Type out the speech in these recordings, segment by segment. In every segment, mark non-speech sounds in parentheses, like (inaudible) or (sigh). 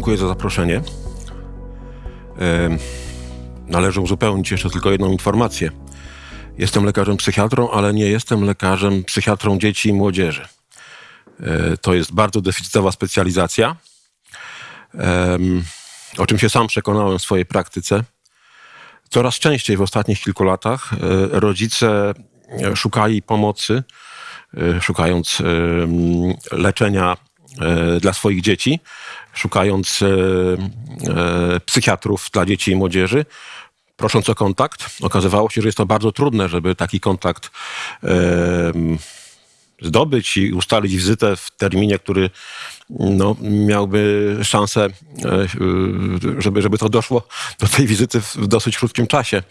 Dziękuję za zaproszenie. Należy uzupełnić jeszcze tylko jedną informację. Jestem lekarzem psychiatrą, ale nie jestem lekarzem psychiatrą dzieci i młodzieży. E, to jest bardzo deficytowa specjalizacja, o czym się sam przekonałem w swojej praktyce. Coraz częściej w ostatnich kilku latach e, rodzice szukali pomocy, e, szukając leczenia dla swoich dzieci, szukając psychiatrów dla dzieci i młodzieży, prosząc o kontakt. Okazywało się, że jest to bardzo trudne, żeby taki kontakt zdobyć i ustalić wizytę w terminie, który no, miałby szansę, e, żeby, żeby to doszło do tej wizyty w dosyć krótkim czasie.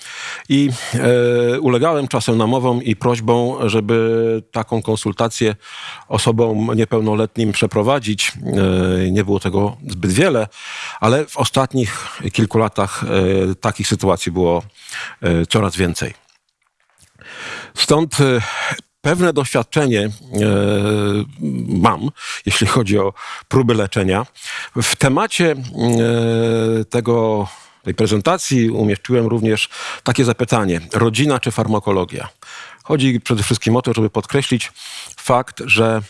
I e, ulegałem czasem namowom i prośbą, żeby taką konsultację osobom niepełnoletnim przeprowadzić. E, nie było tego zbyt wiele, ale w ostatnich kilku latach takich sytuacji było coraz więcej. Stąd pewne doświadczenie e, mam, jeśli chodzi o próby leczenia. W temacie e, tego, tej prezentacji umieściłem również takie zapytanie: rodzina czy farmakologia? Chodzi przede wszystkim o to, żeby podkreślić fakt, że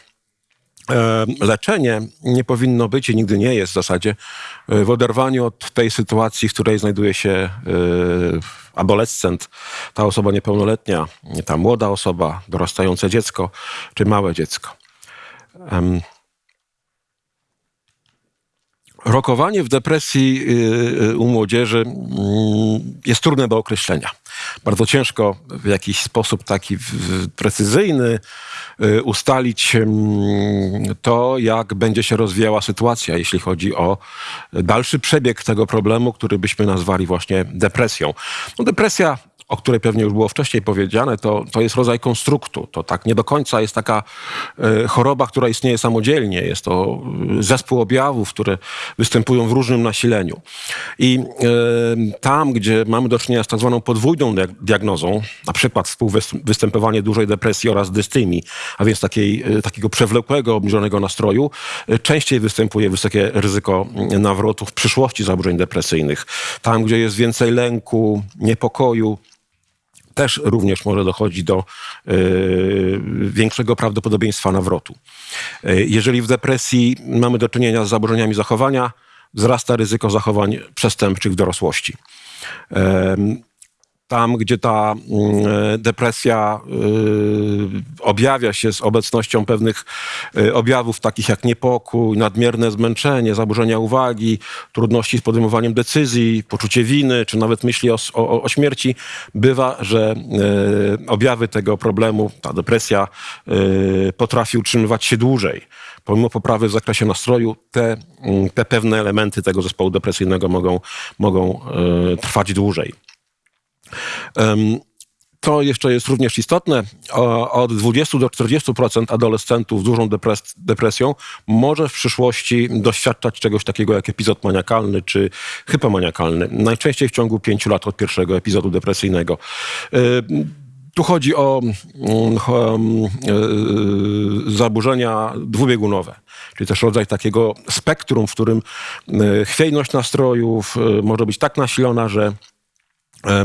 E, leczenie nie powinno być i nigdy nie jest w zasadzie w oderwaniu od tej sytuacji, w której znajduje się adolescent, ta osoba niepełnoletnia, ta młoda osoba, dorastające dziecko czy małe dziecko. Rokowanie w depresji u młodzieży mm, jest trudne do określenia. Bardzo ciężko w jakiś sposób taki precyzyjny Y, ustalić to, jak będzie się rozwijała sytuacja, jeśli chodzi o dalszy przebieg tego problemu, który byśmy nazwali właśnie depresją. No, depresja o której pewnie już było wcześniej powiedziane, to, to jest rodzaj konstruktu. To tak nie do końca jest taka e, choroba, która istnieje samodzielnie. Jest to e, zespół objawów, które występują w różnym nasileniu. I e, tam, gdzie mamy do czynienia z tak zwaną podwójną diagnozą, na przykład współwystępowanie dużej depresji oraz dystymii, a więc takiej, takiego przewlekłego, obniżonego nastroju, częściej występuje wysokie ryzyko nawrotu w przyszłości zaburzeń depresyjnych. Tam, gdzie jest więcej lęku, niepokoju, też również może dochodzić do y, większego prawdopodobieństwa nawrotu. Y, jeżeli w depresji mamy do czynienia z zaburzeniami zachowania, wzrasta ryzyko zachowań przestępczych w dorosłości tam, gdzie ta mm, e, depresja e, objawia się z obecnością pewnych e, objawów takich jak niepokój, nadmierne zmęczenie, zaburzenia uwagi, trudności z podejmowaniem decyzji, poczucie winy, czy nawet myśli o, o, o śmierci, bywa, że objawy tego problemu, ta depresja potrafi utrzymywać się dłużej. Pomimo poprawy w zakresie nastroju, te, mm, te pewne elementy tego zespołu depresyjnego mogą, mogą trwać dłużej. To jeszcze jest również istotne. Od 20 do 40% adolescentów z dużą depres depresją może w przyszłości doświadczać czegoś takiego jak epizod maniakalny czy hypomaniakalny. Najczęściej w ciągu 5 lat od pierwszego epizodu depresyjnego. Tu chodzi o um, zaburzenia dwubiegunowe, czyli też rodzaj takiego spektrum, w którym chwiejność nastrojów może być tak nasilona, że E,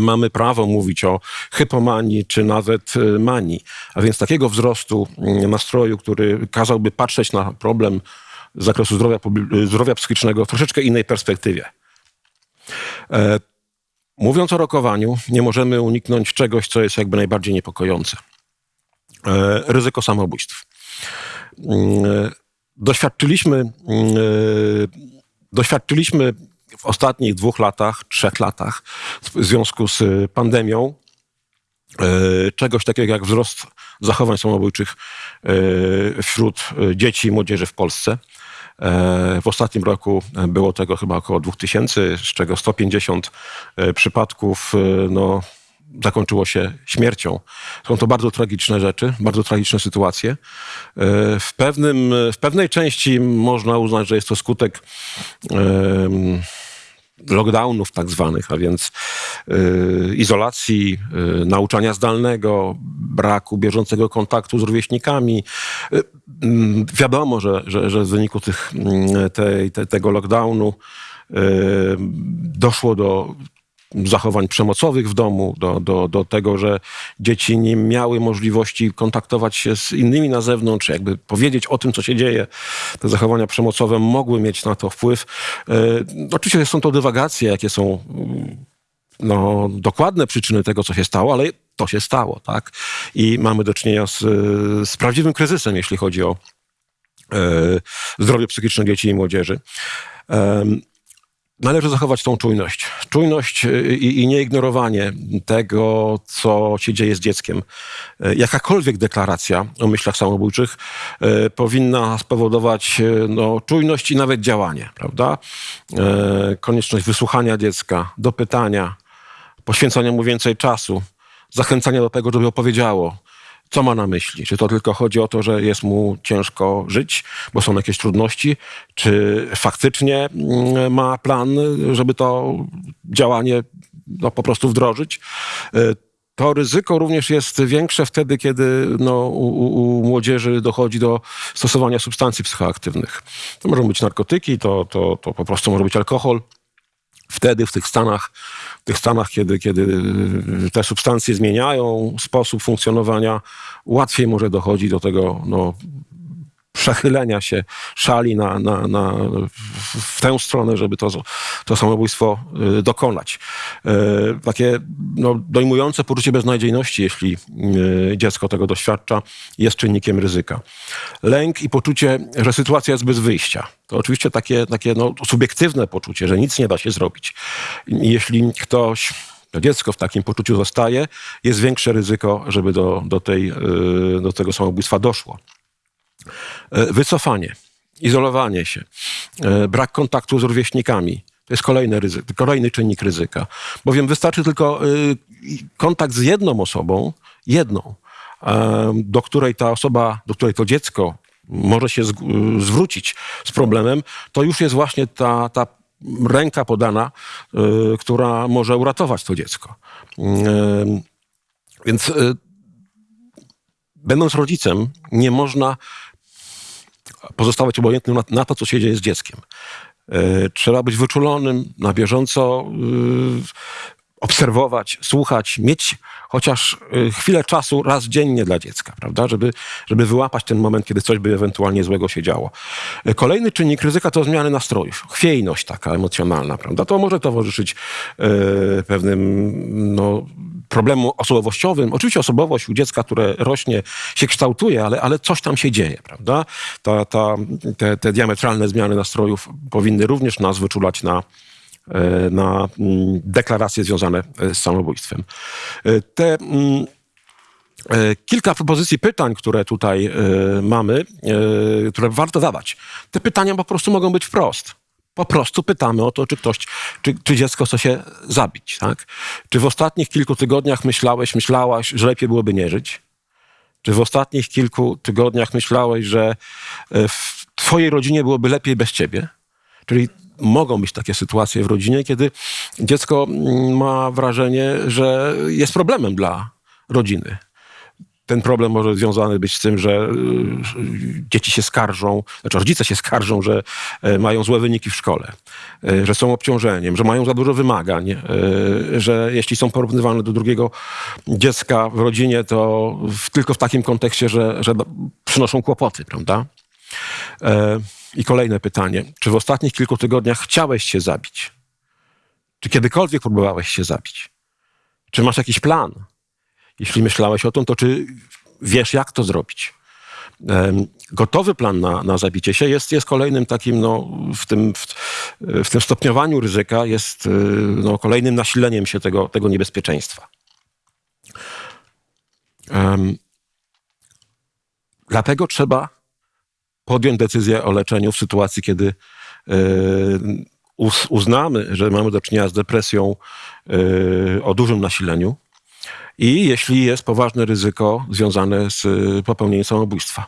mamy prawo mówić o hypomanii czy nawet e, manii, a więc takiego wzrostu mm, nastroju, który kazałby patrzeć na problem z zakresu zdrowia, zdrowia psychicznego w troszeczkę innej perspektywie. E, mówiąc o rokowaniu, nie możemy uniknąć czegoś, co jest jakby najbardziej niepokojące. Ryzyko samobójstw. Mm, doświadczyliśmy, mm, doświadczyliśmy w ostatnich dwóch latach, trzech latach w związku z y, pandemią y, czegoś takiego jak wzrost zachowań samobójczych y, wśród dzieci i młodzieży w Polsce. W ostatnim roku było tego chyba około 2000, z czego 150 przypadków no, zakończyło się śmiercią. Są to bardzo tragiczne rzeczy, bardzo tragiczne sytuacje. W, pewnym, w pewnej części można uznać, że jest to skutek lockdownów tak zwanych, a więc y, izolacji, y, nauczania zdalnego, braku bieżącego kontaktu z rówieśnikami. Y, mm, wiadomo, że, że, że w wyniku tych, mm, te, tego lockdownu doszło do zachowań przemocowych w domu, do, do, do tego, że dzieci nie miały możliwości kontaktować się z innymi na zewnątrz, jakby powiedzieć o tym, co się dzieje. Te zachowania przemocowe mogły mieć na to wpływ. E, oczywiście są to dywagacje, jakie są mm, no, dokładne przyczyny tego, co się stało, ale to się stało, tak? I mamy do czynienia z, z prawdziwym kryzysem, jeśli chodzi o e, zdrowie psychiczne dzieci i młodzieży. E, należy zachować tą czujność. Czujność y, i, i nieignorowanie tego, co się dzieje z dzieckiem. Y, jakakolwiek deklaracja o myślach samobójczych y, powinna spowodować no, czujność i nawet działanie, prawda? Konieczność wysłuchania dziecka, dopytania, poświęcania mu więcej czasu, zachęcania do tego, żeby opowiedziało, co ma na myśli? Czy to tylko chodzi o to, że jest mu ciężko żyć, bo są jakieś trudności? Czy faktycznie mm, ma plan, żeby to działanie no, po prostu wdrożyć? E, to ryzyko również jest większe wtedy, kiedy no, u, u, młodzieży dochodzi do stosowania substancji psychoaktywnych. To mogą być narkotyki, to, to, to po prostu może być alkohol. Wtedy w tych stanach w tych stanach, kiedy, kiedy te substancje zmieniają sposób funkcjonowania, łatwiej może dochodzi do tego no, przechylenia się szali na, na, na, w tę stronę, żeby to, to samobójstwo y, dokonać. Y, takie no, dojmujące poczucie beznadziejności, jeśli y, dziecko tego doświadcza, jest czynnikiem ryzyka. Lęk i poczucie, że sytuacja jest bez wyjścia. To oczywiście takie, takie no, subiektywne poczucie, że nic nie da się zrobić. Jeśli ktoś to dziecko w takim poczuciu zostaje, jest większe ryzyko, żeby do, do, tej, do tego samobójstwa doszło. E, wycofanie, izolowanie się, e, brak kontaktu z rówieśnikami. To jest kolejny, ryzyk, kolejny czynnik ryzyka. Bowiem wystarczy tylko e, kontakt z jedną osobą, jedną, do której ta osoba, do której to dziecko może się zwrócić z problemem, to już jest właśnie ta, ta ręka podana, która może uratować to dziecko. Więc będąc rodzicem, nie można pozostawać obojętnym na, na to, co się dzieje z dzieckiem. E, trzeba być wyczulonym, na bieżąco e, obserwować, słuchać, mieć chociaż e, chwilę czasu raz dziennie dla dziecka, prawda? Żeby, żeby wyłapać ten moment, kiedy coś by ewentualnie złego się działo. Kolejny czynnik ryzyka to zmiany nastrojów. Chwiejność taka emocjonalna, prawda? To może towarzyszyć pewnym no, problemu osobowościowym. Oczywiście osobowość u dziecka, które rośnie, się kształtuje, ale, ale coś tam się dzieje, prawda? Ta, ta, te, te diametralne zmiany nastrojów powinny również nas wyczulać na, na mm, deklaracje związane e, z samobójstwem. E, te mm, kilka propozycji pytań, które tutaj mamy, które warto zadać. Te pytania po prostu mogą być wprost. Po prostu pytamy o to, czy ktoś, czy, czy dziecko chce się zabić, tak? Czy w ostatnich kilku tygodniach myślałeś, myślałaś, że lepiej byłoby nie żyć? Czy w ostatnich kilku tygodniach myślałeś, że e, w twojej rodzinie byłoby lepiej bez ciebie? Czyli mogą być takie sytuacje w rodzinie, kiedy dziecko mm, ma wrażenie, że jest problemem dla rodziny ten problem może związany być z tym, że y, dzieci się skarżą, znaczy rodzice się skarżą, że e, mają złe wyniki w szkole, e, że są obciążeniem, że mają za dużo wymagań, e, że jeśli są porównywane do drugiego dziecka w rodzinie, to tylko w takim kontekście, że, że przynoszą kłopoty, prawda? I kolejne pytanie. Czy w ostatnich kilku tygodniach chciałeś się zabić? Czy kiedykolwiek próbowałeś się zabić? Czy masz jakiś plan? Jeśli myślałeś o tym, to czy wiesz, jak to zrobić? Gotowy plan na, na zabicie się jest, jest kolejnym takim, no, w, tym, w, w tym stopniowaniu ryzyka, jest y, no, kolejnym nasileniem się tego, tego niebezpieczeństwa. Um, dlatego trzeba podjąć decyzję o leczeniu w sytuacji, kiedy y, uznamy, że mamy do czynienia z depresją y, o dużym nasileniu i jeśli jest poważne ryzyko związane z y, popełnieniem samobójstwa.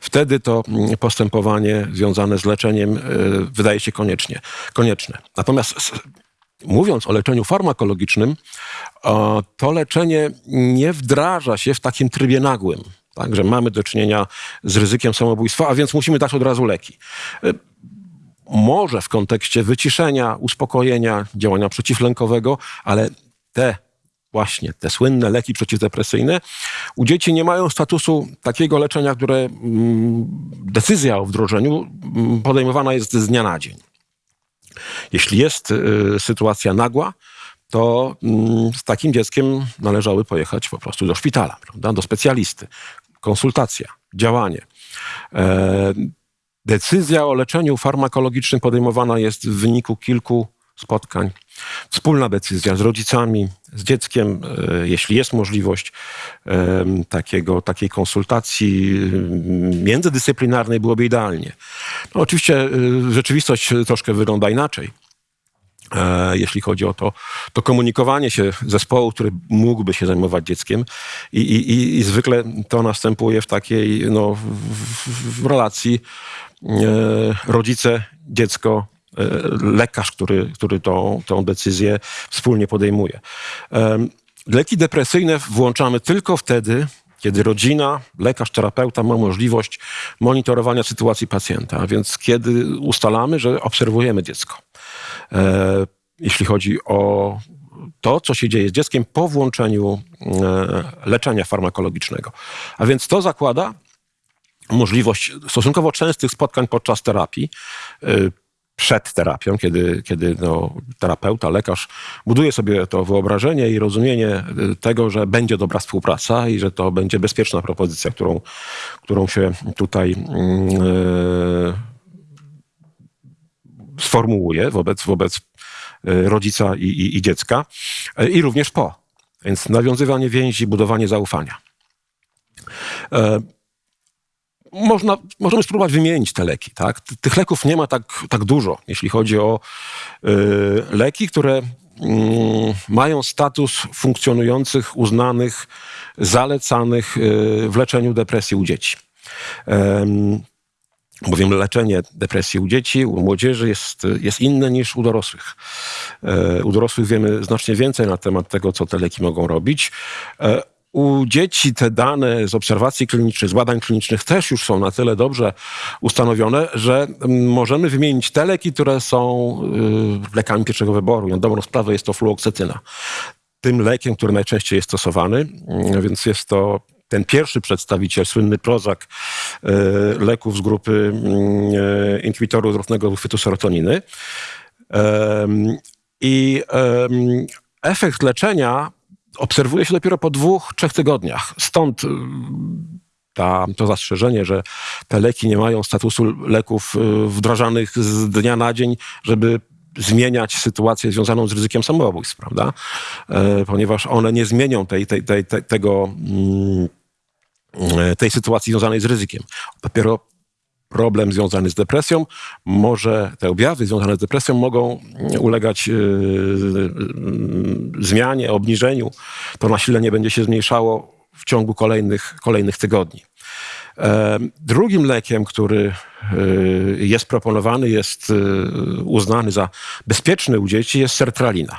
Wtedy to mm, postępowanie związane z leczeniem wydaje się koniecznie, konieczne. Natomiast mówiąc o leczeniu farmakologicznym, to leczenie nie wdraża się w takim trybie nagłym. Także mamy do czynienia z ryzykiem samobójstwa, a więc musimy dać od razu leki. Może w kontekście wyciszenia, uspokojenia, działania przeciwlękowego, ale te właśnie te słynne leki przeciwdepresyjne, u dzieci nie mają statusu takiego leczenia, które mm, decyzja o wdrożeniu mm, podejmowana jest z dnia na dzień. Jeśli jest y, sytuacja nagła, to mm, z takim dzieckiem należały pojechać po prostu do szpitala, prawda? do specjalisty. Konsultacja, działanie. E, decyzja o leczeniu farmakologicznym podejmowana jest w wyniku kilku spotkań. Wspólna decyzja z rodzicami, z dzieckiem, e, jeśli jest możliwość takiego, takiej konsultacji międzydyscyplinarnej, byłoby idealnie. No, oczywiście e, rzeczywistość troszkę wygląda inaczej jeśli chodzi o to, to komunikowanie się zespołu, który mógłby się zajmować dzieckiem i, i, i zwykle to następuje w takiej no, w, w relacji e, rodzice, dziecko, E, lekarz, który, który tą, tą decyzję wspólnie podejmuje. Leki depresyjne włączamy tylko wtedy, kiedy rodzina, lekarz, terapeuta ma możliwość monitorowania sytuacji pacjenta, więc kiedy ustalamy, że obserwujemy dziecko. E, jeśli chodzi o to, co się dzieje z dzieckiem po włączeniu e, leczenia farmakologicznego. A więc to zakłada możliwość stosunkowo częstych spotkań podczas terapii przed terapią, kiedy, kiedy no, terapeuta, lekarz buduje sobie to wyobrażenie i rozumienie tego, że będzie dobra współpraca i że to będzie bezpieczna propozycja, którą, którą się tutaj yy, sformułuje wobec, wobec y, rodzica i, i, i dziecka y, i również po. Więc nawiązywanie więzi, budowanie zaufania można, możemy spróbować wymienić te leki. Tak? Tych leków nie ma tak, tak dużo, jeśli chodzi o leki, które y, mają status funkcjonujących, uznanych, zalecanych w leczeniu depresji u dzieci. Bowiem leczenie depresji u dzieci, u młodzieży jest, jest inne niż u dorosłych. E, u dorosłych wiemy znacznie więcej na temat tego, co te leki mogą robić. E, u dzieci te dane z obserwacji klinicznych, z badań klinicznych też już są na tyle dobrze ustanowione, że mm, możemy wymienić te leki, które są y, lekami pierwszego wyboru. Na dobrą sprawę jest to fluoksetyna. Tym lekiem, który najczęściej jest stosowany, mm, więc jest to ten pierwszy przedstawiciel, słynny Prozac, y, leków z grupy mm, inhibitorów zwrotnego uchwytu serotoniny. I efekt leczenia obserwuje się dopiero po dwóch, trzech tygodniach. Stąd y, ta, to zastrzeżenie, że te leki nie mają statusu leków y, wdrażanych z dnia na dzień, żeby zmieniać sytuację związaną z ryzykiem samobójstw, prawda? E, ponieważ one nie zmienią tej, tej, tej, tego, mm, e, tej sytuacji związanej z ryzykiem. Dopiero problem związany z depresją, może te objawy związane z depresją mogą ulegać yy, zmianie, obniżeniu. To nasilenie będzie się zmniejszało w ciągu kolejnych, kolejnych tygodni. E, drugim lekiem, który jest proponowany, jest uznany za bezpieczny u dzieci, jest sertralina.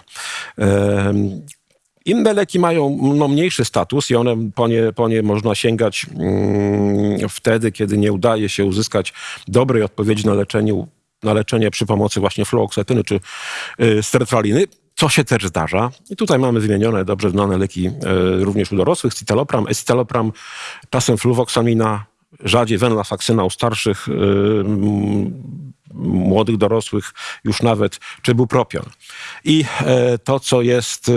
Inne leki mają no, mniejszy status i one po nie, po nie można sięgać mm, wtedy, kiedy nie udaje się uzyskać dobrej odpowiedzi na leczenie, na leczenie przy pomocy właśnie fluoksetyny czy y, co się też zdarza. I tutaj mamy wymienione dobrze znane leki y, również u dorosłych, citalopram, escitalopram, czasem fluwoksamina, rzadziej venlafaxyna u starszych, y, młodych dorosłych już nawet, czy bupropion. I e, to, co jest e,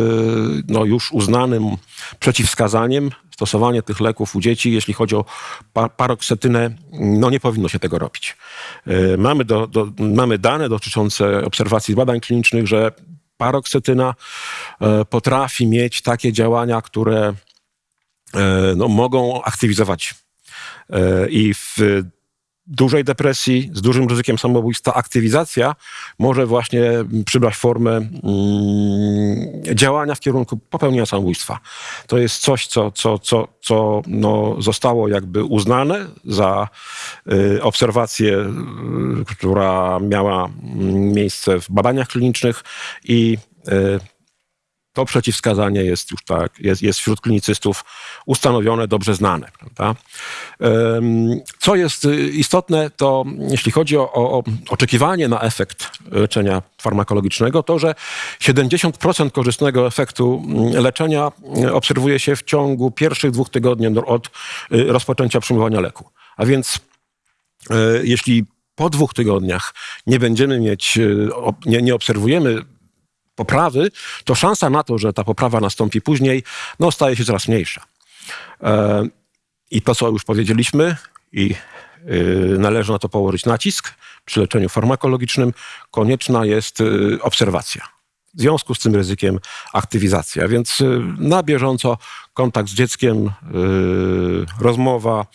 no, już uznanym przeciwwskazaniem, stosowanie tych leków u dzieci, jeśli chodzi o paroksetynę, no nie powinno się tego robić. E, mamy, do, do, mamy dane dotyczące obserwacji badań klinicznych, że paroksetyna potrafi mieć takie działania, które no, mogą aktywizować i w dużej depresji, z dużym ryzykiem samobójstwa, aktywizacja może właśnie przybrać formę mm, działania w kierunku popełnienia samobójstwa. To jest coś, co, co, co, co no, zostało jakby uznane za y, obserwację, y, która miała mm, miejsce w badaniach klinicznych i to przeciwwskazanie jest już tak, jest, jest wśród klinicystów ustanowione, dobrze znane. Prawda? Co jest istotne, to jeśli chodzi o, o oczekiwanie na efekt leczenia farmakologicznego, to że 70% korzystnego efektu leczenia obserwuje się w ciągu pierwszych dwóch tygodni od rozpoczęcia przyjmowania leku. A więc jeśli po dwóch tygodniach nie będziemy mieć, nie, nie obserwujemy poprawy, to szansa na to, że ta poprawa nastąpi później, no, staje się coraz mniejsza. E, I to, co już powiedzieliśmy, i y, należy na to położyć nacisk przy leczeniu farmakologicznym, konieczna jest y, obserwacja. W związku z tym ryzykiem aktywizacja. Więc y, na bieżąco kontakt z dzieckiem, rozmowa,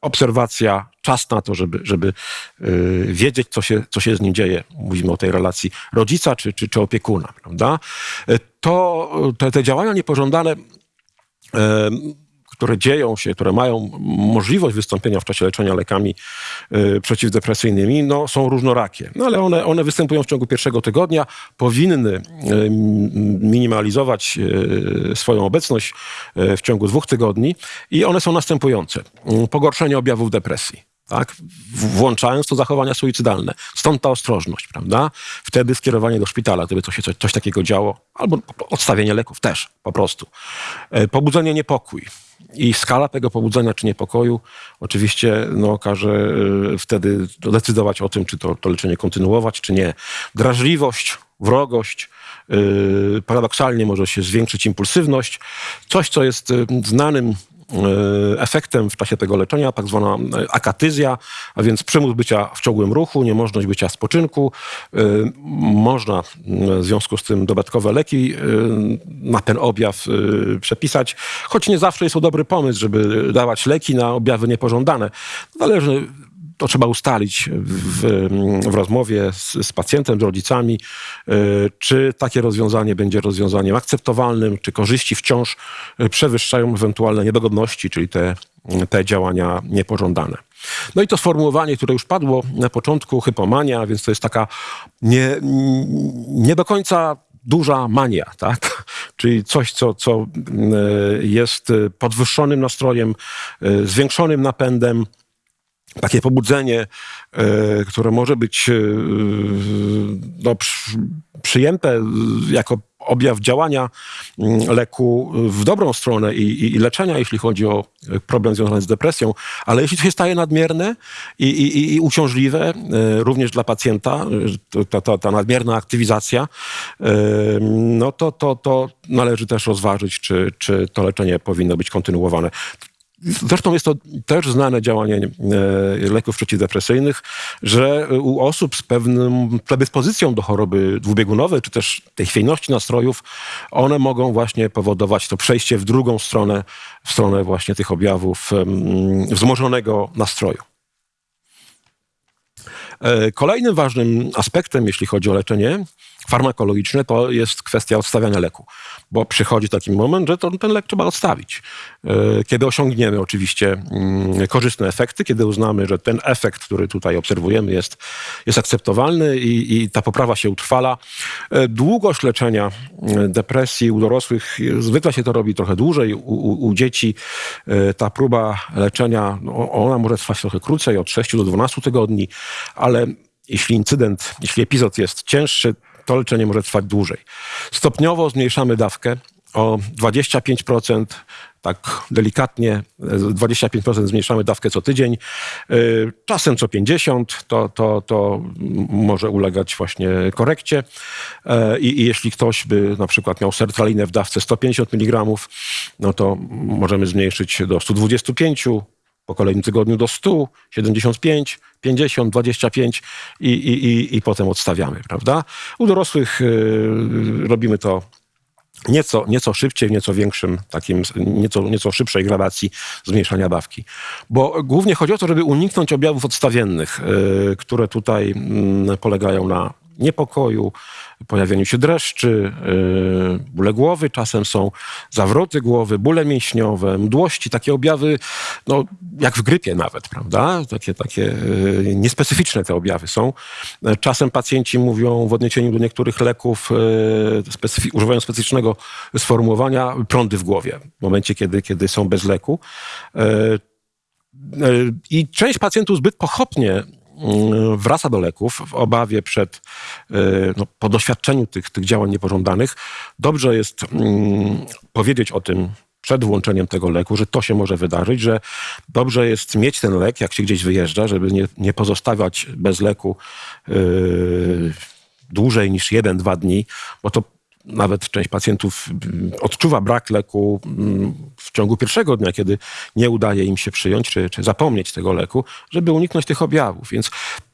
obserwacja, czas na to, żeby, żeby yy, wiedzieć, co się, co się z nim dzieje. Mówimy o tej relacji rodzica czy, czy, czy opiekuna. Prawda? Y, to, te, te działania niepożądane które dzieją się, które mają możliwość wystąpienia w czasie leczenia lekami y, przeciwdepresyjnymi, no, są różnorakie. No, ale one, one występują w ciągu pierwszego tygodnia, powinny y, minimalizować y, swoją obecność w ciągu dwóch tygodni i one są następujące. Pogorszenie objawów depresji tak? włączając to zachowania suicydalne. Stąd ta ostrożność, prawda? Wtedy skierowanie do szpitala, gdyby coś, coś takiego działo, albo odstawienie leków też, po prostu. E, pobudzenie niepokój. I skala tego pobudzenia czy niepokoju oczywiście no, każe e, wtedy decydować o tym, czy to, to leczenie kontynuować, czy nie. Drażliwość, wrogość, yy, paradoksalnie może się zwiększyć impulsywność. Coś, co jest znanym E, efektem w czasie tego leczenia, tak zwana e, akatyzja, a więc przymus bycia w ciągłym ruchu, niemożność bycia spoczynku. E, można w związku z tym dodatkowe leki na ten objaw przepisać, choć nie zawsze jest to dobry pomysł, żeby dawać leki na objawy niepożądane. Zależy to trzeba ustalić w, w rozmowie z, z, pacjentem, z rodzicami, e, czy takie rozwiązanie będzie rozwiązaniem akceptowalnym, czy korzyści wciąż e, przewyższają ewentualne niedogodności, czyli te, te działania niepożądane. No i to sformułowanie, które już padło na początku, hypomania, więc to jest taka nie, nie do końca duża mania, tak? (laughs) Czyli coś, co, co e, jest podwyższonym nastrojem, zwiększonym napędem, takie pobudzenie, e, które może być e, no, przyjęte jako objaw działania mm, leku w dobrą stronę i, i, leczenia, jeśli chodzi o problem związany z depresją, ale jeśli to się staje nadmierne i, i, i uciążliwe, e, również dla pacjenta, ta, ta, ta nadmierna aktywizacja, no to, to, to należy też rozważyć, czy, czy to leczenie powinno być kontynuowane. Zresztą jest to też znane działanie e, leków przeciwdepresyjnych, że u osób z pewną predyspozycją do choroby dwubiegunowej, czy też tej chwiejności nastrojów, one mogą właśnie powodować to przejście w drugą stronę, w stronę właśnie tych objawów wzmożonego nastroju. E, kolejnym ważnym aspektem, jeśli chodzi o leczenie farmakologiczne, to jest kwestia odstawiania leku bo przychodzi taki moment, że to, ten lek trzeba odstawić. E, kiedy osiągniemy oczywiście mm, korzystne efekty, kiedy uznamy, że ten efekt, który tutaj obserwujemy, jest, jest akceptowalny i, i ta poprawa się utrwala. E, długość leczenia e, depresji u dorosłych, zwykle się to robi trochę dłużej, u, u, u dzieci ta próba leczenia, no, ona może trwać trochę krócej, od 6 do 12 tygodni, ale jeśli incydent, jeśli epizod jest cięższy, to leczenie może trwać dłużej. Stopniowo zmniejszamy dawkę o 25%, tak delikatnie 25% zmniejszamy dawkę co tydzień, y, czasem co 50, to, to, to może ulegać właśnie korekcie. Y, I, I, jeśli ktoś by na przykład miał sertralinę w dawce 150 mg, no to możemy zmniejszyć do 125 po kolejnym tygodniu do 100, 75, 50, 25 i, i, i, i potem odstawiamy, prawda? U dorosłych y, robimy to nieco, nieco szybciej, w nieco większym, takim, nieco, nieco szybszej gradacji zmniejszania dawki. Bo głównie chodzi o to, żeby uniknąć objawów odstawiennych, y, które tutaj y, polegają na niepokoju, pojawieniu się dreszczy, yy, bóle głowy, czasem są zawroty głowy, bóle mięśniowe, mdłości, takie objawy, no, jak w grypie nawet, prawda? Takie, takie yy, niespecyficzne te objawy są. Czasem pacjenci mówią w odniesieniu do niektórych leków, yy, używają specyficznego sformułowania prądy w głowie, w momencie, kiedy, kiedy są bez leku. I część pacjentów zbyt pochopnie wraca do leków w obawie przed, e, no, po doświadczeniu tych, tych działań niepożądanych. Dobrze jest mm, powiedzieć o tym przed włączeniem tego leku, że to się może wydarzyć, że dobrze jest mieć ten lek, jak się gdzieś wyjeżdża, żeby nie, nie pozostawiać bez leku yy, dłużej niż jeden, dwa dni, bo to nawet część pacjentów mm, odczuwa brak leku mm, w ciągu pierwszego dnia, kiedy nie udaje im się przyjąć czy, czy zapomnieć tego leku, żeby uniknąć tych objawów. Więc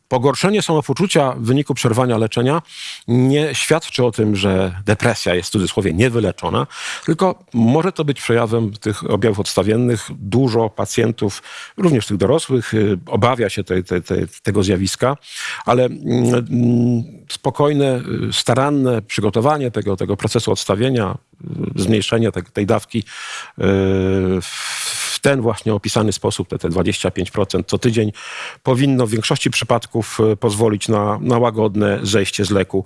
Pogorszenie samopoczucia w wyniku przerwania leczenia nie świadczy o tym, że depresja jest w cudzysłowie niewyleczona, tylko może to być przejawem tych objawów odstawiennych. Dużo pacjentów, również tych dorosłych, y, obawia się te, te, te, tego zjawiska, ale mm, spokojne, y, staranne przygotowanie tego, tego procesu odstawienia, y, zmniejszenie tej dawki w ten właśnie opisany sposób, te, te 25% co tydzień, powinno w większości przypadków e, pozwolić na, na łagodne zejście z leku.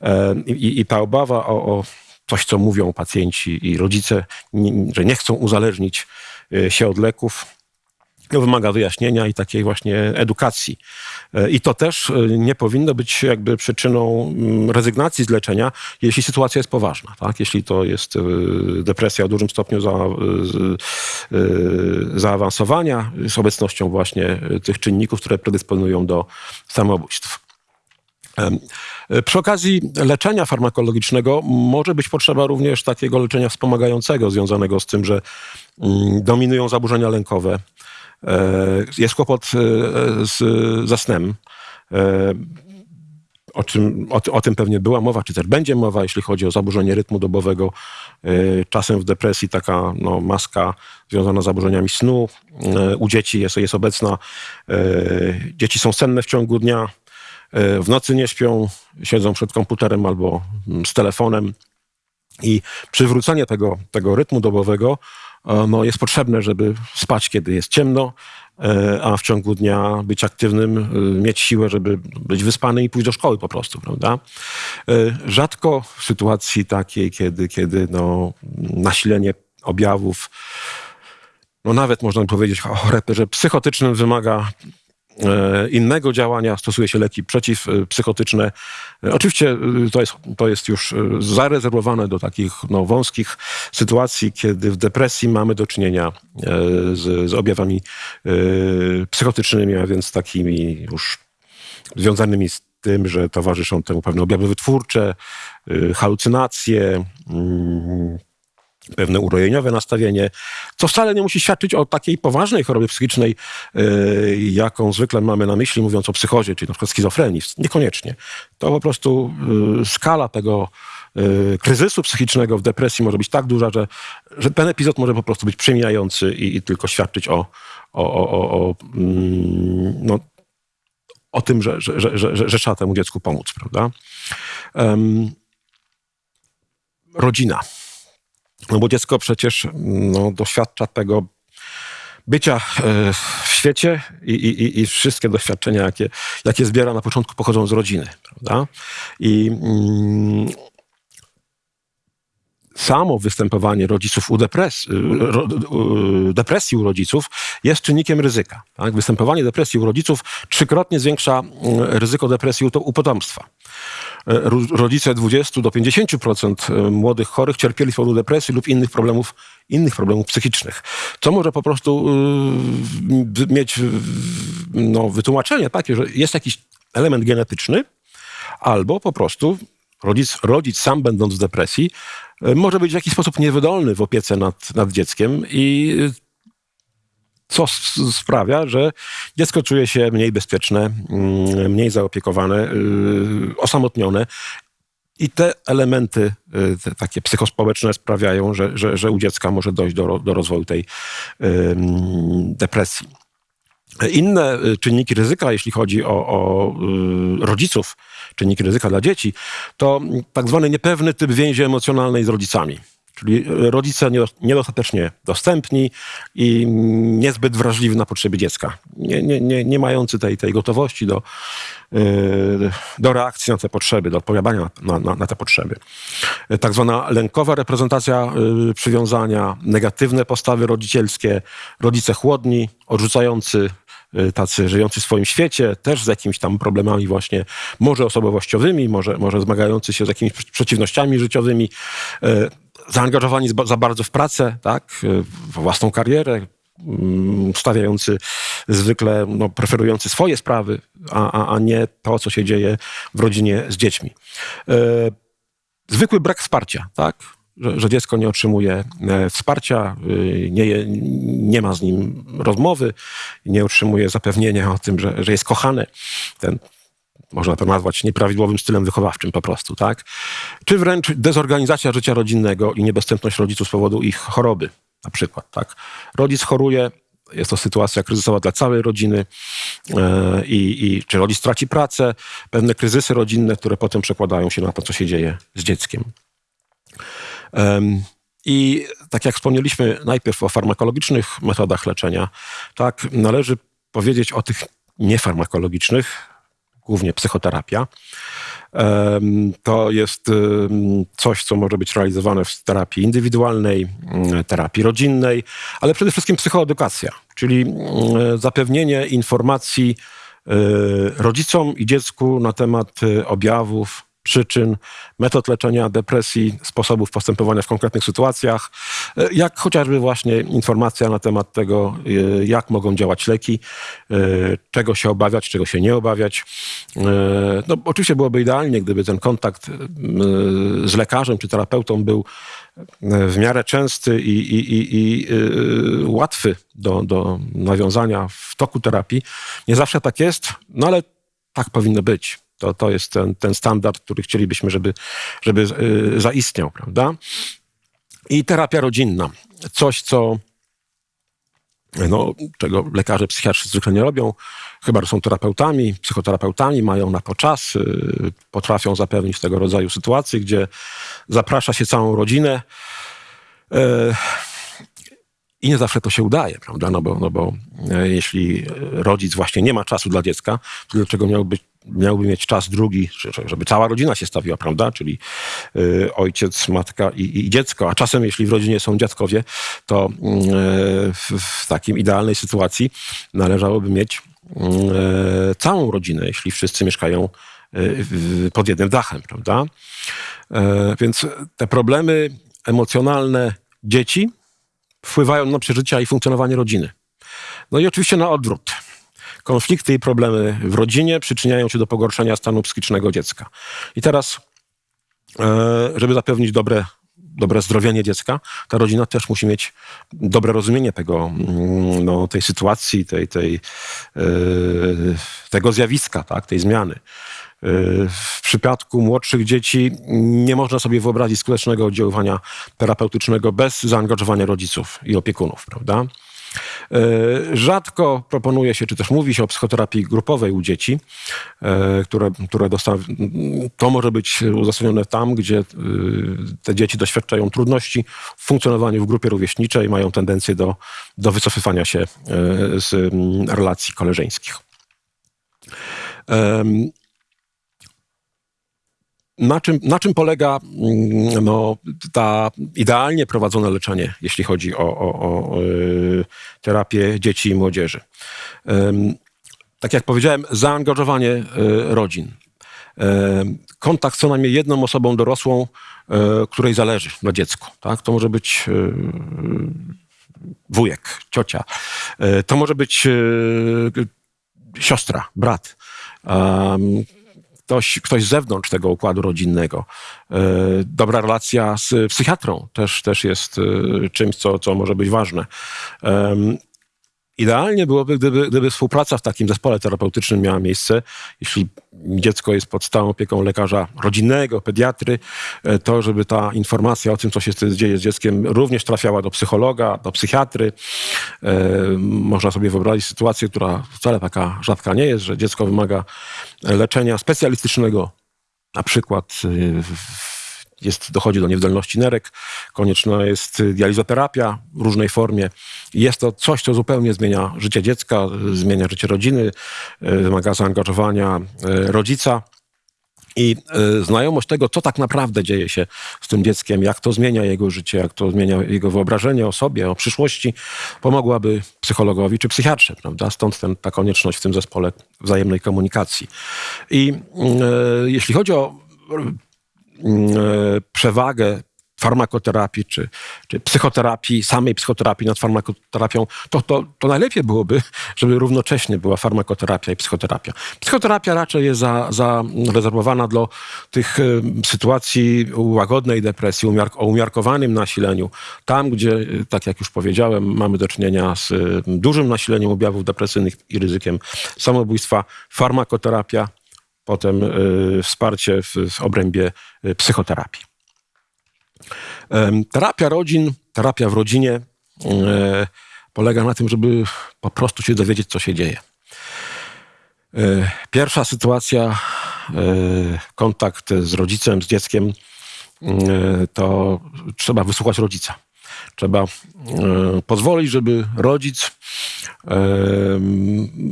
E, I, i ta obawa o, o coś, co mówią pacjenci i rodzice, że nie chcą uzależnić e, się od leków, wymaga wyjaśnienia i takiej właśnie edukacji. E, I to też e, nie powinno być jakby przyczyną mm, rezygnacji z leczenia, jeśli sytuacja jest poważna. Tak? Jeśli to jest e, depresja o dużym stopniu za, zaawansowania z obecnością właśnie tych czynników, które predysponują do samobójstw. Przy okazji leczenia farmakologicznego może być potrzeba również takiego leczenia wspomagającego, związanego z tym, że mm, dominują zaburzenia lękowe, jest kłopot e, z, ze snem. E, o, czym, o, o, tym pewnie była mowa, czy też będzie mowa, jeśli chodzi o zaburzenie rytmu dobowego. Czasem w depresji taka no, maska związana z zaburzeniami snu u dzieci jest, jest obecna. Dzieci są senne w ciągu dnia, w nocy nie śpią, siedzą przed komputerem albo mm, z telefonem. I przywrócenie tego, tego rytmu dobowego no, jest potrzebne, żeby spać, kiedy jest ciemno, e, a w ciągu dnia być aktywnym, e, mieć siłę, żeby być wyspany i pójść do szkoły po prostu, prawda? E, rzadko w sytuacji takiej, kiedy, kiedy no, nasilenie objawów, no nawet można powiedzieć o charakterze psychotycznym wymaga E, innego działania, stosuje się leki przeciwpsychotyczne. E, oczywiście e, to jest, to jest już zarezerwowane do takich no, wąskich sytuacji, kiedy w depresji mamy do czynienia z, z objawami psychotycznymi, a więc takimi już związanymi z tym, że towarzyszą temu pewne objawy wytwórcze, halucynacje, mm, pewne urojeniowe nastawienie, co wcale nie musi świadczyć o takiej poważnej chorobie psychicznej, yy, jaką zwykle mamy na myśli, mówiąc o psychozie, czyli na przykład schizofrenii. Niekoniecznie. To po prostu yy, skala tego yy, kryzysu psychicznego w depresji może być tak duża, że, że ten epizod może po prostu być przemijający i, i tylko świadczyć o, o, o, o mm, no, o tym, że, że, że, że, że trzeba temu dziecku pomóc, prawda? Um, rodzina. No bo dziecko przecież no, doświadcza tego bycia e, w świecie i, i, i wszystkie doświadczenia, jakie, jakie zbiera na początku, pochodzą z rodziny. Prawda? I mm, samo występowanie rodziców u depres depresji u rodziców jest czynnikiem ryzyka. Tak? Występowanie depresji u rodziców trzykrotnie zwiększa ryzyko depresji u potomstwa. E, rodzice 20 do 50% e, młodych chorych cierpieli z powodu depresji lub innych problemów, innych problemów psychicznych. Co może po prostu y, mieć no, wytłumaczenie takie, że jest jakiś element genetyczny, albo po prostu rodzic, rodzic sam będąc w depresji może być w jakiś sposób niewydolny w opiece nad, nad dzieckiem i co sprawia, że dziecko czuje się mniej bezpieczne, mm, mniej zaopiekowane, y, osamotnione. I te elementy te takie psychospołeczne sprawiają, że, że, że u dziecka może dojść do, do rozwoju tej depresji. Inne czynniki ryzyka, jeśli chodzi o, o rodziców, czynniki ryzyka dla dzieci, to tak zwany niepewny typ więzi emocjonalnej z rodzicami. Czyli rodzice niedostatecznie dostępni i niezbyt wrażliwi na potrzeby dziecka. Nie, nie, nie, nie mający tej, tej gotowości do, yy, do reakcji na te potrzeby, do odpowiadania na, na, na te potrzeby. Tak zwana lękowa reprezentacja przywiązania, negatywne postawy rodzicielskie, rodzice chłodni, odrzucający tacy żyjący w swoim świecie, też z jakimiś tam problemami właśnie, może osobowościowymi, może, może zmagający się z jakimiś przeciwnościami życiowymi, zaangażowani za bardzo w pracę, tak, w własną karierę, mm, stawiający zwykle, no, preferujący swoje sprawy, a, a, nie to, co się dzieje w rodzinie z dziećmi. Zwykły brak wsparcia, tak? Że, że, dziecko nie otrzymuje e, wsparcia, e, nie, nie ma z nim rozmowy, nie otrzymuje zapewnienia o tym, że, że jest kochane. Ten można to nazwać nieprawidłowym stylem wychowawczym po prostu, tak? Czy wręcz dezorganizacja życia rodzinnego i niedostępność rodziców z powodu ich choroby, na przykład, tak? Rodzic choruje, jest to sytuacja kryzysowa dla całej rodziny i, i czy rodzic traci pracę, pewne kryzysy rodzinne, które potem przekładają się na to, co się dzieje z dzieckiem. I tak jak wspomnieliśmy najpierw o farmakologicznych metodach leczenia, tak należy powiedzieć o tych niefarmakologicznych, głównie psychoterapia. To jest coś, co może być realizowane w terapii indywidualnej, mm, terapii rodzinnej, ale przede wszystkim psychoedukacja, czyli mm, zapewnienie informacji y, rodzicom i dziecku na temat y, objawów, przyczyn, metod leczenia depresji, sposobów postępowania w konkretnych sytuacjach, e, jak chociażby właśnie informacja na temat tego, e, jak mogą działać leki, e, czego się obawiać, czego się nie obawiać. No, oczywiście byłoby idealnie, gdyby ten kontakt z lekarzem czy terapeutą był w miarę częsty i, i, i, i łatwy do, do nawiązania w toku terapii. Nie zawsze tak jest, no ale tak powinno być. To, to jest ten, ten standard, który chcielibyśmy, żeby, żeby y, zaistniał, prawda? I terapia rodzinna. Coś, co no, czego lekarze psychiatrzy zwykle nie robią, chyba są terapeutami, psychoterapeutami, mają na to czas, y, potrafią zapewnić tego rodzaju sytuacje, gdzie zaprasza się całą rodzinę. Y, I nie zawsze to się udaje, prawda? No bo, no bo jeśli rodzic właśnie nie ma czasu dla dziecka, to dlaczego miałby miałby mieć czas drugi, żeby cała rodzina się stawiła, prawda? Czyli y, ojciec, matka i, i, dziecko. A czasem, jeśli w rodzinie są dziadkowie, to y, w, w takim idealnej sytuacji należałoby mieć y, całą rodzinę, jeśli wszyscy mieszkają y, pod jednym dachem, prawda? Więc te problemy emocjonalne dzieci wpływają na przeżycia i funkcjonowanie rodziny. No i oczywiście na odwrót konflikty i problemy w rodzinie przyczyniają się do pogorszenia stanu psychicznego dziecka. I teraz, e, żeby zapewnić dobre, dobre zdrowienie dziecka, ta rodzina też musi mieć dobre rozumienie tego, mm, no, tej sytuacji, tej, tej, e, tego zjawiska, tak, tej zmiany. E, w przypadku młodszych dzieci nie można sobie wyobrazić skutecznego oddziaływania terapeutycznego bez zaangażowania rodziców i opiekunów, prawda? E, rzadko proponuje się, czy też mówi się o psychoterapii grupowej u dzieci, e, które, które to może być uzasadnione tam, gdzie e, te dzieci doświadczają trudności w funkcjonowaniu w grupie rówieśniczej, mają tendencję do, do wycofywania się z relacji koleżeńskich. Na czym, na czym polega mm, no, ta idealnie prowadzone leczenie, jeśli chodzi o, o, o e, terapię dzieci i młodzieży? Tak jak powiedziałem, zaangażowanie e, rodzin. Kontakt z co najmniej jedną osobą dorosłą, e, której zależy na dziecku. Tak? To może być wujek, ciocia. To może być siostra, brat ktoś, ktoś z zewnątrz tego układu rodzinnego. E, dobra relacja z psychiatrą też, też jest e, czymś, co, co może być ważne. Idealnie byłoby, gdyby, gdyby współpraca w takim zespole terapeutycznym miała miejsce. Jeśli dziecko jest pod stałą opieką lekarza rodzinnego, pediatry, e, to żeby ta informacja o tym, co się dzieje z dzieckiem, również trafiała do psychologa, do psychiatry. E, można sobie wyobrazić sytuację, która wcale taka rzadka nie jest, że dziecko wymaga leczenia specjalistycznego, na przykład e, jest, dochodzi do niewydolności nerek, konieczna jest dializoterapia w różnej formie. Jest to coś, co zupełnie zmienia życie dziecka, zmienia życie rodziny, e, wymaga zaangażowania e, rodzica. I y, znajomość tego, co tak naprawdę dzieje się z tym dzieckiem, jak to zmienia jego życie, jak to zmienia jego wyobrażenie o sobie, o przyszłości, pomogłaby psychologowi czy psychiatrze, prawda? Stąd ten, ta konieczność w tym zespole wzajemnej komunikacji. I y, jeśli chodzi o e, przewagę farmakoterapii czy, czy psychoterapii, samej psychoterapii nad farmakoterapią, to, to, to najlepiej byłoby, (laughs) żeby równocześnie była farmakoterapia i psychoterapia. Psychoterapia raczej jest za, zarezerwowana dla tych e, sytuacji łagodnej depresji, o umiarkowanym nasileniu. Tam, gdzie, e, tak jak już powiedziałem, mamy do czynienia z dużym nasileniem objawów depresyjnych i ryzykiem samobójstwa, farmakoterapia potem y, wsparcie w, w obrębie y, psychoterapii. Terapia rodzin, terapia w rodzinie y, polega na tym, żeby po prostu się dowiedzieć, co się dzieje. Pierwsza sytuacja, kontakt z rodzicem, z dzieckiem, to trzeba wysłuchać rodzica. Trzeba pozwolić, żeby rodzic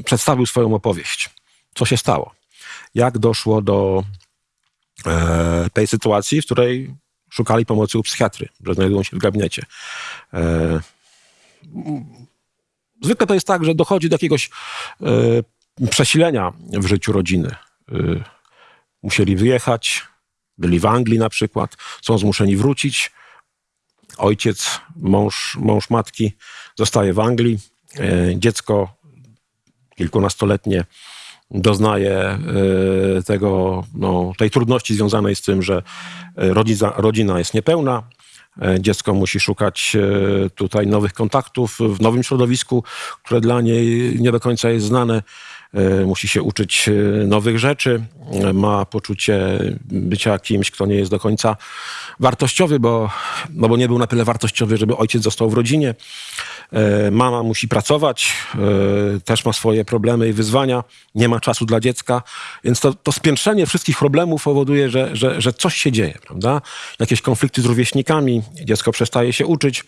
przedstawił swoją opowieść. Co się stało? Jak doszło do e, tej sytuacji, w której szukali pomocy u psychiatry, że znajdują się w gabinecie. E, zwykle to jest tak, że dochodzi do jakiegoś e, przesilenia w życiu rodziny. E, musieli wyjechać, byli w Anglii na przykład, są zmuszeni wrócić. Ojciec, mąż, mąż matki zostaje w Anglii. E, dziecko kilkunastoletnie doznaje e, tego, no, tej trudności związanej z tym, że e, rodzina, rodzina jest niepełna, e, dziecko musi szukać tutaj nowych kontaktów w nowym środowisku, które dla niej nie do końca jest znane. Musi się uczyć nowych rzeczy, ma poczucie bycia kimś, kto nie jest do końca wartościowy, bo, no bo nie był na tyle wartościowy, żeby ojciec został w rodzinie. E, mama musi pracować, e, też ma swoje problemy i wyzwania, nie ma czasu dla dziecka, więc to, to spiętrzenie wszystkich problemów powoduje, że, że, że coś się dzieje, prawda? Jakieś konflikty z rówieśnikami, dziecko przestaje się uczyć.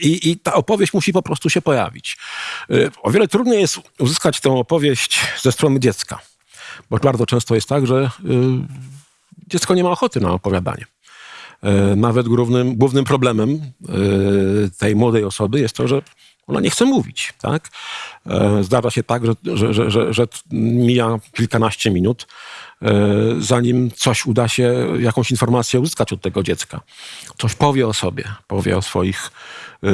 I, I, ta opowieść musi po prostu się pojawić. E, o wiele trudniej jest uzyskać tę opowieść ze strony dziecka, bo bardzo często jest tak, że dziecko nie ma ochoty na opowiadanie. E, nawet głównym, głównym problemem e, tej młodej osoby jest to, że ona nie chce mówić. Tak? E, zdarza się tak, że, że, że, że, mija kilkanaście minut, zanim coś uda się, jakąś informację uzyskać od tego dziecka. Coś powie o sobie, powie o swoich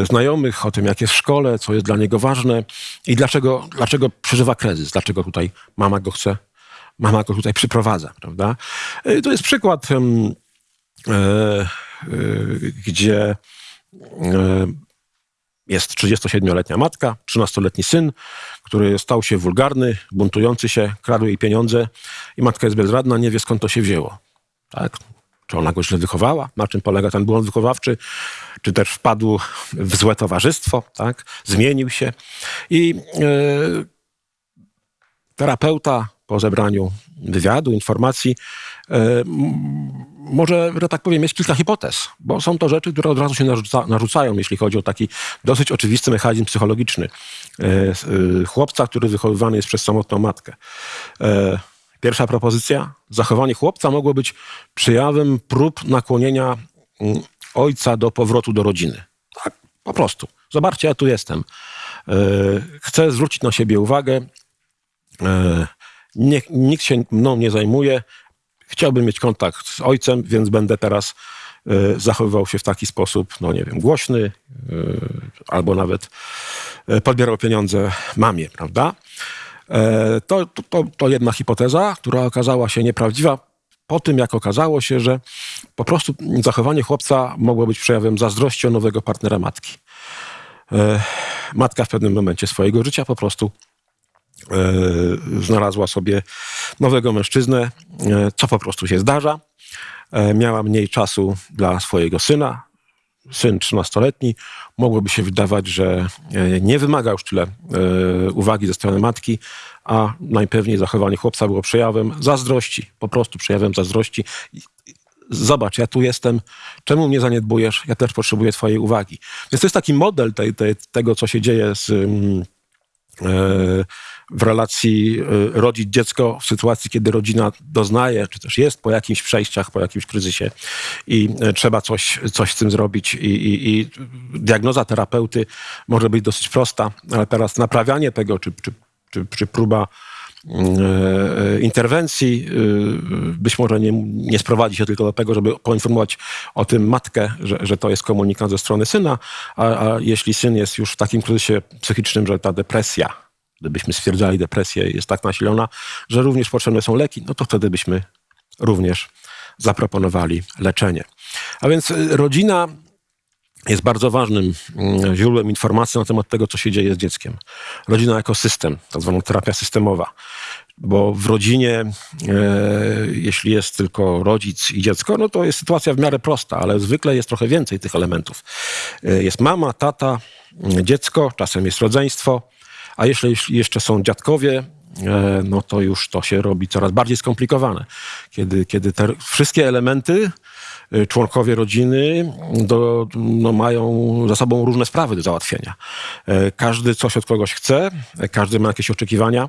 znajomych, o tym, jak jest w szkole, co jest dla niego ważne i dlaczego, dlaczego przeżywa kryzys, dlaczego tutaj mama go chce, mama go tutaj przyprowadza. Prawda? To jest przykład E, e, gdzie e, jest 37-letnia matka, 13-letni syn, który stał się wulgarny, buntujący się, kradł jej pieniądze i matka jest bezradna, nie wie skąd to się wzięło. Tak? Czy ona go źle wychowała? Na czym polega ten błąd wychowawczy? Czy też wpadł w złe towarzystwo? Tak? Zmienił się. I terapeuta po zebraniu wywiadu, informacji, może, że tak powiem, jest kilka hipotez, bo są to rzeczy, które od razu się narzuca, narzucają, jeśli chodzi o taki dosyć oczywisty mechanizm psychologiczny e, e, chłopca, który wychowywany jest przez samotną matkę. E, pierwsza propozycja, zachowanie chłopca mogło być przejawem prób nakłonienia mm, ojca do powrotu do rodziny. Tak, po prostu. Zobaczcie, ja tu jestem. Chcę zwrócić na siebie uwagę. nikt się mną nie zajmuje chciałbym mieć kontakt z ojcem, więc będę teraz e, zachowywał się w taki sposób, no nie wiem, głośny, e, albo nawet e, podbierał pieniądze mamie, prawda? To, to, to jedna hipoteza, która okazała się nieprawdziwa po tym, jak okazało się, że po prostu zachowanie chłopca mogło być przejawem zazdrości o nowego partnera matki. matka w pewnym momencie swojego życia po prostu znalazła sobie nowego mężczyznę, co po prostu się zdarza. Miała mniej czasu dla swojego syna, syn 13-letni, mogłoby się wydawać, że e, nie wymaga już tyle e, uwagi ze strony matki, a najpewniej zachowanie chłopca było przejawem zazdrości, po prostu przejawem zazdrości. Zobacz, ja tu jestem, czemu mnie zaniedbujesz? Ja też potrzebuję Twojej uwagi. Więc to jest taki model tej, tej, tego, co się dzieje z. Yy, w relacji y, rodzic-dziecko w sytuacji, kiedy rodzina doznaje, czy też jest po jakimś przejściach, po jakimś kryzysie i y, trzeba coś, coś z tym zrobić. I, i, I, diagnoza terapeuty może być dosyć prosta, ale teraz naprawianie tego, czy, czy, czy, czy próba interwencji być może nie, nie sprowadzi się tylko do tego, żeby poinformować o tym matkę, że, że to jest komunikat ze strony syna, a, a jeśli syn jest już w takim kryzysie psychicznym, że ta depresja gdybyśmy stwierdzali depresję jest tak nasilona, że również potrzebne są leki, no to wtedy byśmy również zaproponowali leczenie. A więc rodzina jest bardzo ważnym mm, źródłem informacji na temat tego, co się dzieje z dzieckiem. Rodzina jako system, tak zwana terapia systemowa. Bo w rodzinie, e, jeśli jest tylko rodzic i dziecko, no to jest sytuacja w miarę prosta, ale zwykle jest trochę więcej tych elementów. E, jest mama, tata, dziecko, czasem jest rodzeństwo, a jeśli jeszcze są dziadkowie, e, no to już to się robi coraz bardziej skomplikowane. Kiedy, kiedy te wszystkie elementy, członkowie rodziny do, no mają za sobą różne sprawy do załatwienia. E, każdy coś od kogoś chce, każdy ma jakieś oczekiwania.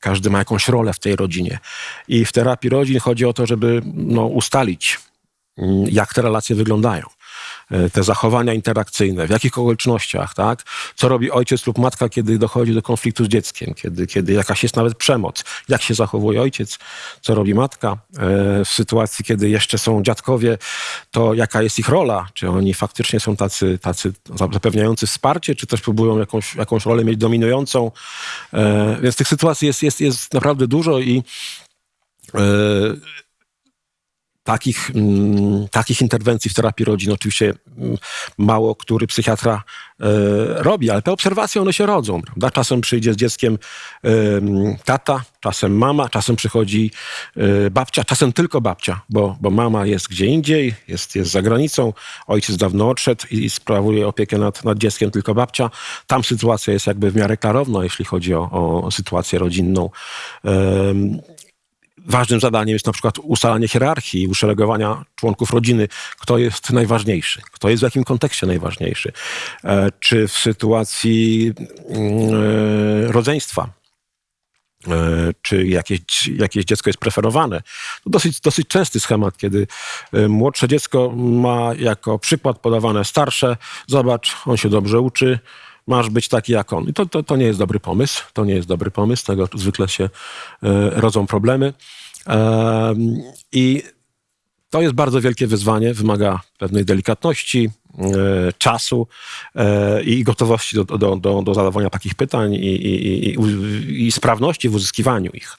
Każdy ma jakąś rolę w tej rodzinie. I w terapii rodzin chodzi o to, żeby no, ustalić, jak te relacje wyglądają. E, te zachowania interakcyjne, w jakich okolicznościach, tak? Co robi ojciec lub matka, kiedy dochodzi do konfliktu z dzieckiem, kiedy, kiedy jakaś jest nawet przemoc, jak się zachowuje ojciec, co robi matka. E, w sytuacji, kiedy jeszcze są dziadkowie, to jaka jest ich rola? Czy oni faktycznie są tacy, tacy zapewniający wsparcie, czy też próbują jakąś, jakąś rolę mieć dominującą? E, więc tych sytuacji jest, jest, jest naprawdę dużo i Takich, mm, takich interwencji w terapii rodzin oczywiście mm, mało który psychiatra e, robi, ale te obserwacje one się rodzą. Prawda? Czasem przyjdzie z dzieckiem e, tata, czasem mama, czasem przychodzi e, babcia, czasem tylko babcia, bo, bo mama jest gdzie indziej, jest, jest za granicą, ojciec dawno odszedł i sprawuje opiekę nad, nad dzieckiem tylko babcia. Tam sytuacja jest jakby w miarę klarowna, jeśli chodzi o, o sytuację rodzinną. Ważnym zadaniem jest na przykład ustalanie hierarchii uszeregowania członków rodziny. Kto jest najważniejszy? Kto jest w jakim kontekście najważniejszy? E, czy w sytuacji mm, e, rodzeństwa? E, czy jakieś, jakieś dziecko jest preferowane. To dosyć, dosyć częsty schemat, kiedy młodsze dziecko ma jako przykład podawane starsze. Zobacz, on się dobrze uczy, masz być taki jak on. I to, to, to nie jest dobry pomysł. To nie jest dobry pomysł. Tego zwykle się rodzą problemy. I to jest bardzo wielkie wyzwanie, wymaga pewnej delikatności, e, czasu e, i gotowości do, do, do, do zadawania takich pytań i, i, i, i sprawności w uzyskiwaniu ich.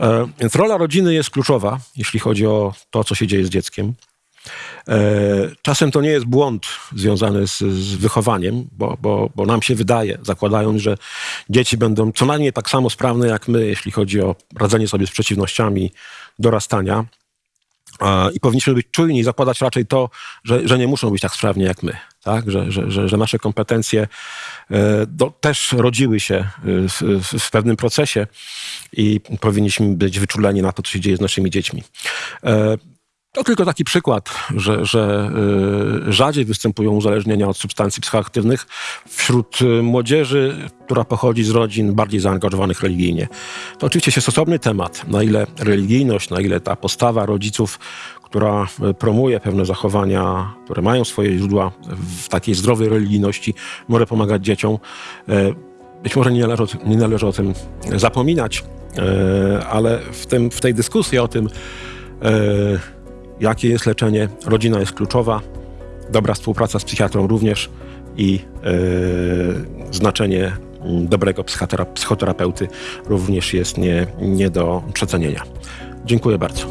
E, więc rola rodziny jest kluczowa, jeśli chodzi o to, co się dzieje z dzieckiem. Czasem to nie jest błąd związany z, z, wychowaniem, bo, bo, bo nam się wydaje, zakładając, że dzieci będą co najmniej tak samo sprawne jak my, jeśli chodzi o radzenie sobie z przeciwnościami dorastania. I powinniśmy być czujni i zakładać raczej to, że, że nie muszą być tak sprawni jak my. Tak? Że, że, że nasze kompetencje e, do, też rodziły się w, w, pewnym procesie i powinniśmy być wyczuleni na to, co się dzieje z naszymi dziećmi. To tylko taki przykład, że, że y, rzadziej występują uzależnienia od substancji psychoaktywnych wśród y, młodzieży, która pochodzi z rodzin bardziej zaangażowanych religijnie. To oczywiście jest osobny temat, na ile religijność, na ile ta postawa rodziców, która y, promuje pewne zachowania, które mają swoje źródła w takiej zdrowej religijności, może pomagać dzieciom. Być może nie należy, nie należy o tym zapominać, ale w, tym, w tej dyskusji o tym, jakie jest leczenie. Rodzina jest kluczowa, dobra współpraca z psychiatrą również i yy, znaczenie dobrego psychoterapeuty również jest nie, nie do przecenienia. Dziękuję bardzo.